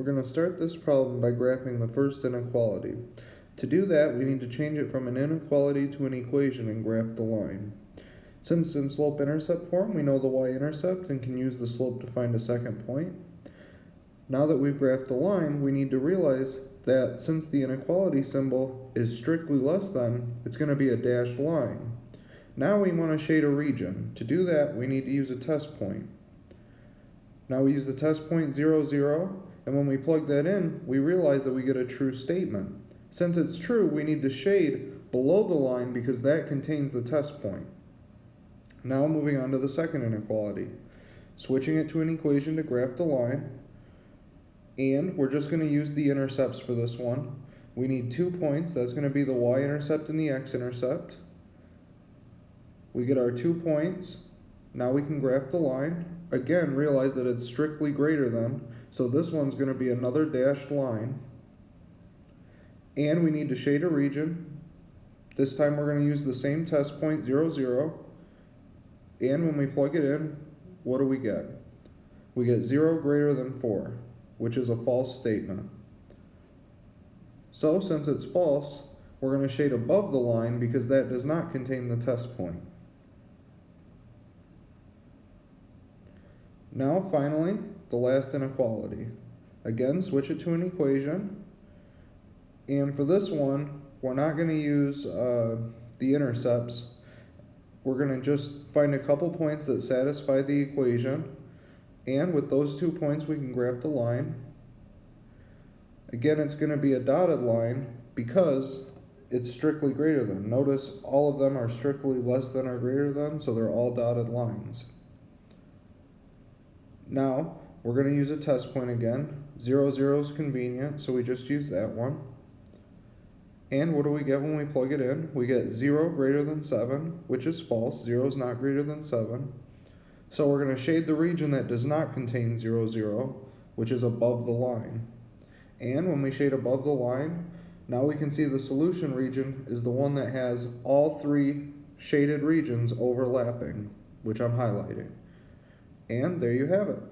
We're going to start this problem by graphing the first inequality. To do that, we need to change it from an inequality to an equation and graph the line. Since in slope-intercept form, we know the y-intercept and can use the slope to find a second point. Now that we've graphed the line, we need to realize that since the inequality symbol is strictly less than, it's going to be a dashed line. Now we want to shade a region. To do that, we need to use a test point. Now we use the test point 0, 0, and when we plug that in, we realize that we get a true statement. Since it's true, we need to shade below the line because that contains the test point. Now moving on to the second inequality. Switching it to an equation to graph the line, and we're just going to use the intercepts for this one. We need two points, that's going to be the y-intercept and the x-intercept. We get our two points, now we can graph the line. Again, realize that it's strictly greater than, so this one's going to be another dashed line. And we need to shade a region. This time we're going to use the same test point, 0, 0. And when we plug it in, what do we get? We get 0 greater than 4, which is a false statement. So since it's false, we're going to shade above the line because that does not contain the test point. Now finally, the last inequality. Again, switch it to an equation. And for this one, we're not going to use uh, the intercepts. We're going to just find a couple points that satisfy the equation. And with those two points, we can graph the line. Again, it's going to be a dotted line because it's strictly greater than. Notice all of them are strictly less than or greater than, so they're all dotted lines. Now, we're going to use a test point again. 0, 0 is convenient, so we just use that one. And what do we get when we plug it in? We get 0 greater than 7, which is false. 0 is not greater than 7. So we're going to shade the region that does not contain 0, 0, which is above the line. And when we shade above the line, now we can see the solution region is the one that has all three shaded regions overlapping, which I'm highlighting. And there you have it.